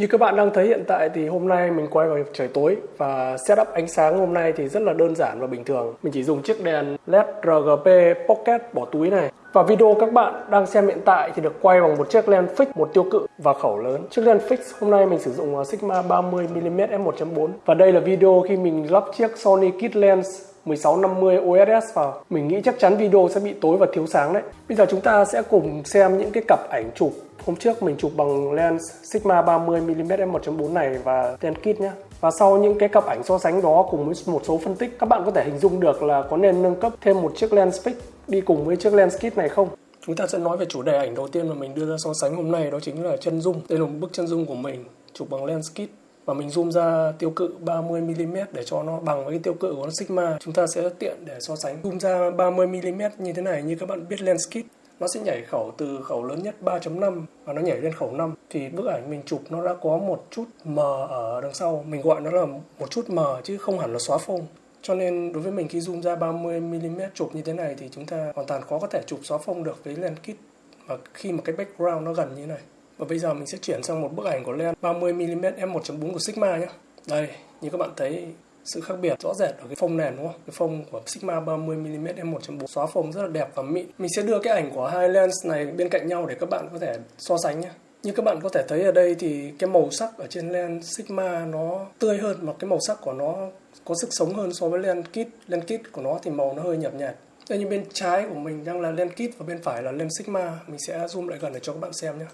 Như các bạn đang thấy hiện tại thì hôm nay mình quay vào trời tối và setup ánh sáng hôm nay thì rất là đơn giản và bình thường. Mình chỉ dùng chiếc đèn LED RGB Pocket bỏ túi này. Và video các bạn đang xem hiện tại thì được quay bằng một chiếc lens fix, một tiêu cự và khẩu lớn. Chiếc lens fix hôm nay mình sử dụng à, Sigma 30mm f1.4 và đây là video khi mình lắp chiếc Sony Kit Lens 1650 OSS vào. Mình nghĩ chắc chắn video sẽ bị tối và thiếu sáng đấy. Bây giờ chúng ta sẽ cùng xem những cái cặp ảnh chụp Hôm trước mình chụp bằng lens Sigma 30mm f1.4 này và lens kit nhé. Và sau những cái cặp ảnh so sánh đó cùng với một số phân tích, các bạn có thể hình dung được là có nên nâng cấp thêm một chiếc lens fix đi cùng với chiếc lens kit này không? Chúng ta sẽ nói về chủ đề ảnh đầu tiên mà mình đưa ra so sánh hôm nay đó chính là chân dung. Đây là một bức chân dung của mình chụp bằng lens kit và mình zoom ra tiêu cự 30mm để cho nó bằng với cái tiêu cự của Sigma. Chúng ta sẽ tiện để so sánh. Zoom ra 30mm như thế này như các bạn biết lens kit nó sẽ nhảy khẩu từ khẩu lớn nhất 3.5 và nó nhảy lên khẩu 5 thì bức ảnh mình chụp nó đã có một chút mờ ở đằng sau. Mình gọi nó là một chút mờ chứ không hẳn là xóa phông. Cho nên đối với mình khi zoom ra 30mm chụp như thế này thì chúng ta hoàn toàn khó có thể chụp xóa phông được với lens kit. Và khi mà cái background nó gần như thế này. Và bây giờ mình sẽ chuyển sang một bức ảnh của lens 30mm f1.4 của Sigma nhé đây, như các bạn thấy sự khác biệt rõ rệt ở cái phông nền, đúng không? Cái phông của Sigma 30mm f1.4 xóa phông rất là đẹp và mịn. Mình sẽ đưa cái ảnh của hai lens này bên cạnh nhau để các bạn có thể so sánh nhé. Như các bạn có thể thấy ở đây thì cái màu sắc ở trên lens Sigma nó tươi hơn mà cái màu sắc của nó có sức sống hơn so với lens kit. Lens kit của nó thì màu nó hơi nhạt nhạt. Đây như bên trái của mình đang là lens kit và bên phải là lens Sigma. Mình sẽ zoom lại gần để cho các bạn xem nhé.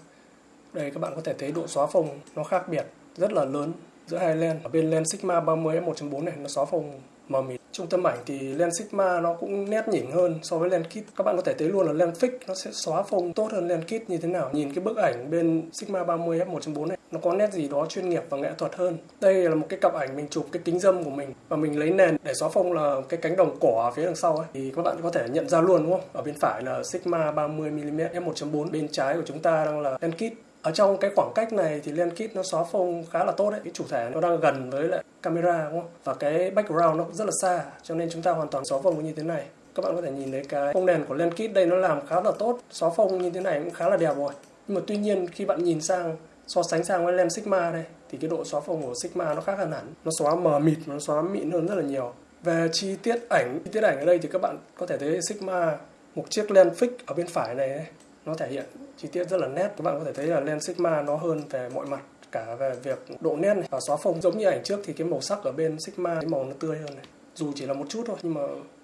Đây các bạn có thể thấy độ xóa phông nó khác biệt, rất là lớn giữa hai lens ở bên lens Sigma 30 f1.4 này, nó xóa phông mờ mịt. Trung tâm ảnh thì lens Sigma nó cũng nét nhỉnh hơn so với lens kit. Các bạn có thể thấy luôn là lens fix nó sẽ xóa phông tốt hơn lens kit như thế nào. Nhìn cái bức ảnh bên Sigma 30 f1.4 này, nó có nét gì đó chuyên nghiệp và nghệ thuật hơn. Đây là một cái cặp ảnh mình chụp cái kính dâm của mình và mình lấy nền để xóa phông là cái cánh đồng cỏ ở phía đằng sau ấy. Thì các bạn có thể nhận ra luôn, đúng không? Ở bên phải là Sigma 30 mm f1.4 bên trái của chúng ta đang là lens kit ở trong cái khoảng cách này thì lens kit nó xóa phông khá là tốt đấy. Cái chủ thể nó đang gần với lại camera, đúng không? Và cái background nó rất là xa, cho nên chúng ta hoàn toàn xóa phông như thế này. Các bạn có thể nhìn thấy cái phông nền của lens kit đây nó làm khá là tốt. Xóa phông như thế này cũng khá là đẹp rồi. Nhưng mà tuy nhiên khi bạn nhìn sang, so sánh sang với lens Sigma đây, thì cái độ xóa phông của Sigma nó khác hơn hẳn. Nó xóa mờ mịt nó xóa mịn hơn rất là nhiều. Về chi tiết ảnh, chi tiết ảnh ở đây thì các bạn có thể thấy Sigma, một chiếc lens fix ở bên phải này nó thể hiện chi tiết rất là nét. Các bạn có thể thấy là lens Sigma nó hơn về mọi mặt, cả về việc độ nét này và xóa phông. Giống như ảnh trước thì cái màu sắc ở bên Sigma, cái màu nó tươi hơn này. Dù chỉ là một chút thôi, nhưng mà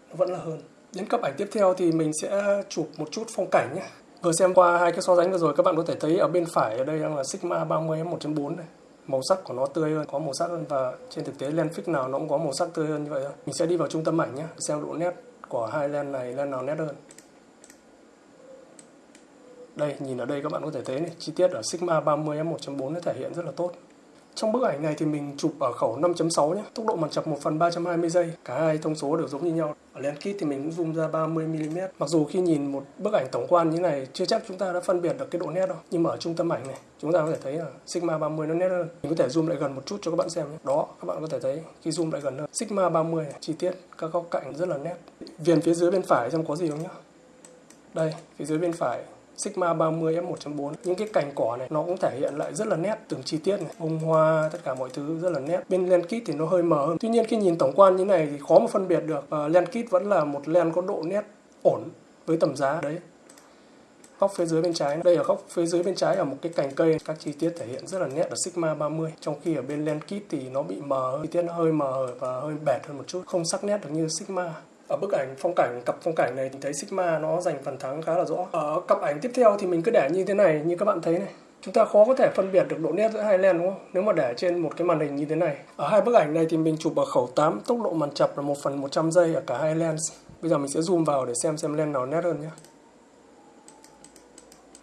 nó vẫn là hơn. Đến cấp ảnh tiếp theo thì mình sẽ chụp một chút phong cảnh nhé. Vừa xem qua hai cái so sánh vừa rồi, các bạn có thể thấy ở bên phải ở đây đang là Sigma 30 1.4 này. Màu sắc của nó tươi hơn, có màu sắc hơn. Và trên thực tế lens fix nào nó cũng có màu sắc tươi hơn như vậy thôi. Mình sẽ đi vào trung tâm ảnh nhé, xem độ nét của hai lens này, lens nào nét hơn đây, nhìn ở đây các bạn có thể thấy này, chi tiết ở Sigma 30 f1.4 nó thể hiện rất là tốt. Trong bức ảnh này thì mình chụp ở khẩu 5.6 nhé, tốc độ màn chập 1 phần 320 giây, cả hai thông số đều giống như nhau. Ở lens kit thì mình cũng zoom ra 30mm. Mặc dù khi nhìn một bức ảnh tổng quan như này chưa chắc chúng ta đã phân biệt được cái độ nét đâu. Nhưng mà ở trung tâm ảnh này, chúng ta có thể thấy là Sigma 30 nó nét hơn. Mình có thể zoom lại gần một chút cho các bạn xem nhé. Đó, các bạn có thể thấy khi zoom lại gần hơn. Sigma 30 này, chi tiết các góc cạnh rất là nét. Viền phía dưới bên phải xem có gì không nhá. Đây, phía dưới bên phải Sigma 30 f1.4 những cái cành cỏ này, nó cũng thể hiện lại rất là nét từng chi tiết này. Bông hoa, tất cả mọi thứ rất là nét. Bên len kit thì nó hơi mờ hơn. Tuy nhiên khi nhìn tổng quan như này thì khó mà phân biệt được ờ, và len kit vẫn là một len có độ nét ổn với tầm giá đấy. Góc phía dưới bên trái đây ở góc phía dưới bên trái ở một cái cành cây. Các chi tiết thể hiện rất là nét ở Sigma 30 trong khi ở bên len kit thì nó bị mờ chi tiết nó hơi mờ và hơi bẹt hơn một chút. Không sắc nét được như Sigma ở bức ảnh phong cảnh cặp phong cảnh này thì thấy Sigma nó giành phần thắng khá là rõ. Ở cặp ảnh tiếp theo thì mình cứ để như thế này như các bạn thấy này. Chúng ta khó có thể phân biệt được độ nét giữa hai lens đúng không? Nếu mà để trên một cái màn hình như thế này. Ở hai bức ảnh này thì mình chụp ở khẩu 8 tốc độ màn chập là 1 phần 100 giây ở cả hai lens. Bây giờ mình sẽ zoom vào để xem xem lens nào nét hơn nhé.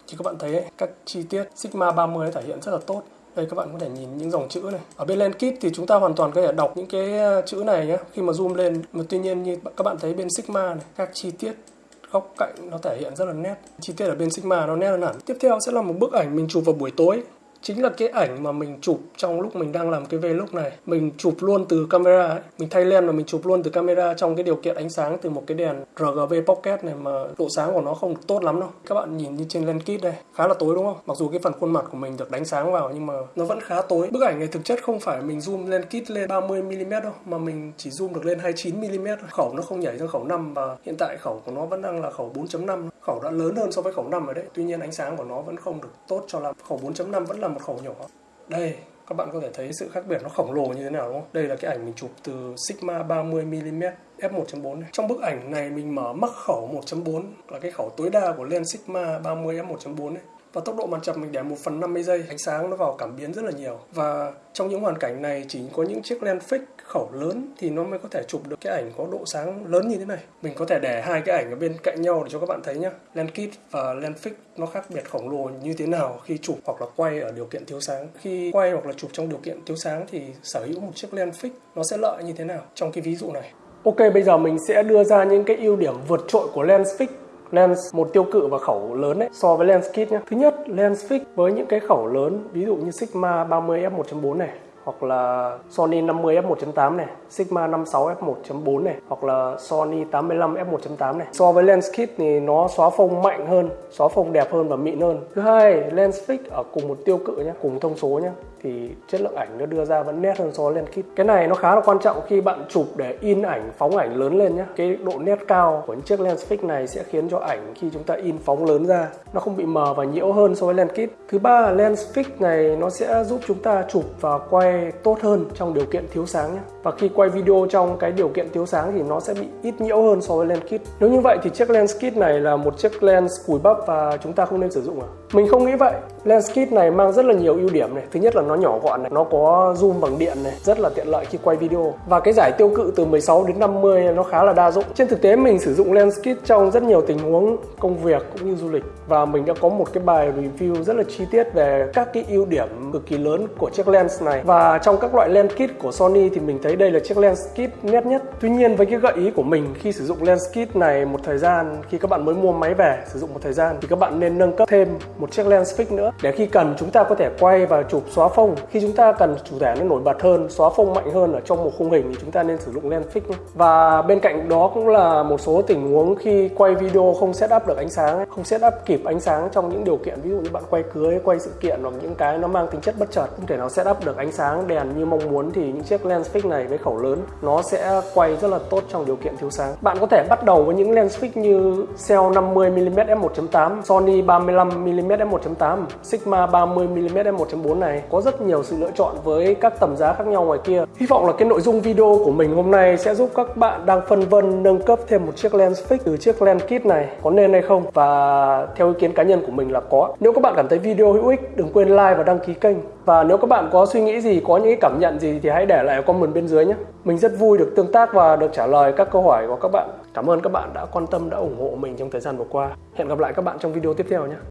Thì các bạn thấy ấy, các chi tiết Sigma 30 thể hiện rất là tốt đây, các bạn có thể nhìn những dòng chữ này. Ở bên lens kit thì chúng ta hoàn toàn có thể đọc những cái ờ, chữ này nhé khi mà zoom lên, mà tuy nhiên như các bạn thấy bên sigma này, các chi tiết góc cạnh nó thể hiện rất là nét. Chi tiết ở bên sigma nó nét hơn hẳn. Tiếp theo sẽ là một bức ảnh mình chụp vào buổi tối chính là cái ảnh mà mình chụp trong lúc mình đang làm cái vlog này. Mình chụp luôn từ camera ấy. mình thay lens và mình chụp luôn từ camera trong cái điều kiện ánh sáng từ một cái đèn RGB Pocket này mà độ sáng của nó không được tốt lắm đâu. Các bạn nhìn như trên lens kit đây, khá là tối đúng không? Mặc dù cái phần khuôn mặt của mình được đánh sáng vào nhưng mà nó vẫn khá tối. Bức ảnh này thực chất không phải mình zoom lens kit lên 30 mm đâu, mà mình chỉ zoom được lên 29 mm khẩu nó không nhảy sang khẩu 5 và hiện tại khẩu của nó vẫn đang là khẩu 4.5 khẩu đã lớn hơn so với khẩu 5 rồi đấy. Tuy nhiên ánh sáng của nó vẫn không được tốt cho lắm. Khẩu 4.5 vẫn là một khẩu nhỏ đây, các bạn có thể thấy sự khác biệt nó khổng lồ như thế nào, đúng không? Đây là cái ảnh mình chụp từ Sigma 30mm f1.4 này. Trong bức ảnh này mình mở mắc khẩu 1.4 là cái khẩu tối đa của lens Sigma 30 f1.4 này và tốc độ màn chập mình để 1 phần 50 giây ánh sáng nó vào cảm biến rất là nhiều. Và trong những hoàn cảnh này chỉ có những chiếc lens fix khẩu lớn thì nó mới có thể chụp được cái ảnh có độ sáng lớn như thế này. Mình có thể để hai cái ảnh ở bên cạnh nhau để cho các bạn thấy nhá. Lens kit và lens fix nó khác biệt khổng lồ như thế nào khi chụp hoặc là quay ở điều kiện thiếu sáng. Khi quay hoặc là chụp trong điều kiện thiếu sáng thì sở hữu một chiếc lens fix nó sẽ lợi như thế nào? Trong cái ví dụ này. Ok, bây giờ mình sẽ đưa ra những cái ưu điểm vượt trội của lens fix lens một tiêu cự và khẩu lớn ấy so với lens kit nhé. Thứ nhất, lens fix với những cái khẩu lớn ví dụ như Sigma 30 f1.4 này hoặc là Sony 50 f1.8 này, Sigma 56 f1.4 này hoặc là Sony 85 f1.8 này. So với lens kit thì nó xóa phông mạnh hơn, xóa phông đẹp hơn và mịn hơn. Thứ hai, lens fix ở cùng một tiêu cự nhé, cùng thông số nhé thì chất lượng ảnh nó đưa ra vẫn nét hơn so với lens kit. Cái này nó khá là quan trọng khi bạn chụp để in ảnh, phóng ảnh lớn lên nhé. Cái độ nét cao của những chiếc lens fix này sẽ khiến cho ảnh khi chúng ta in phóng lớn ra nó không bị mờ và nhiễu hơn so với lens kit. Thứ ba, lens fix này nó sẽ giúp chúng ta chụp và quay tốt hơn trong điều kiện thiếu sáng nhé. Và khi quay video trong cái điều kiện thiếu sáng thì nó sẽ bị ít nhiễu hơn so với lens kit. Nếu như vậy thì chiếc lens kit này là một chiếc lens cùi bắp và chúng ta không nên sử dụng à? Mình không nghĩ vậy. Lens kit này mang rất là nhiều ưu điểm này. Thứ nhất là nó nhỏ gọn này, nó có zoom bằng điện này, rất là tiện lợi khi quay video. Và cái giải tiêu cự từ 16 đến 50 nó khá là đa dụng. Trên thực tế mình sử dụng lens kit trong rất nhiều tình huống công việc cũng như du lịch và mình đã có một cái bài review rất là chi tiết về các cái ưu điểm cực kỳ lớn của chiếc lens này. Và trong các loại lens kit của Sony thì mình thấy đây là chiếc lens kit nét nhất. Tuy nhiên với cái gợi ý của mình khi sử dụng lens kit này một thời gian khi các bạn mới mua máy về sử dụng một thời gian thì các bạn nên nâng cấp thêm một chiếc lens fix nữa. Để khi cần, chúng ta có thể quay và chụp xóa phông. Khi chúng ta cần chủ thể nó nổi bật hơn, xóa phông mạnh hơn ở trong một khung hình thì chúng ta nên sử dụng lens fix và bên cạnh đó cũng là một số tình huống khi quay video không set up được ánh sáng không set up kịp ánh sáng trong những điều kiện, ví dụ như bạn quay cưới, quay sự kiện hoặc những cái nó mang tính chất bất chợt, không thể nào setup được ánh sáng đèn như mong muốn thì những chiếc lens fix này với khẩu lớn, nó sẽ quay rất là tốt trong điều kiện thiếu sáng. Bạn có thể bắt đầu với những lens fix như Cell 50mm f1.8 Sony 35mm f1.8 Sigma 30mm f1.4 này có rất nhiều sự lựa chọn với các tầm giá khác nhau ngoài kia. Hy vọng là cái nội dung video của mình hôm nay sẽ giúp các bạn đang phân vân nâng cấp thêm một chiếc lens fix từ chiếc lens kit này. Có nên hay không? Và theo ý kiến cá nhân của mình là có. Nếu các bạn cảm thấy video hữu ích, đừng quên like và đăng ký kênh. Và nếu các bạn có suy nghĩ gì, có những cảm nhận gì thì hãy để lại comment bên dưới nhé. Mình rất vui được tương tác và được trả lời các câu hỏi của các bạn. Cảm ơn các bạn đã quan tâm, đã ủng hộ mình trong thời gian vừa qua. Hẹn gặp lại các bạn trong video tiếp theo nhé.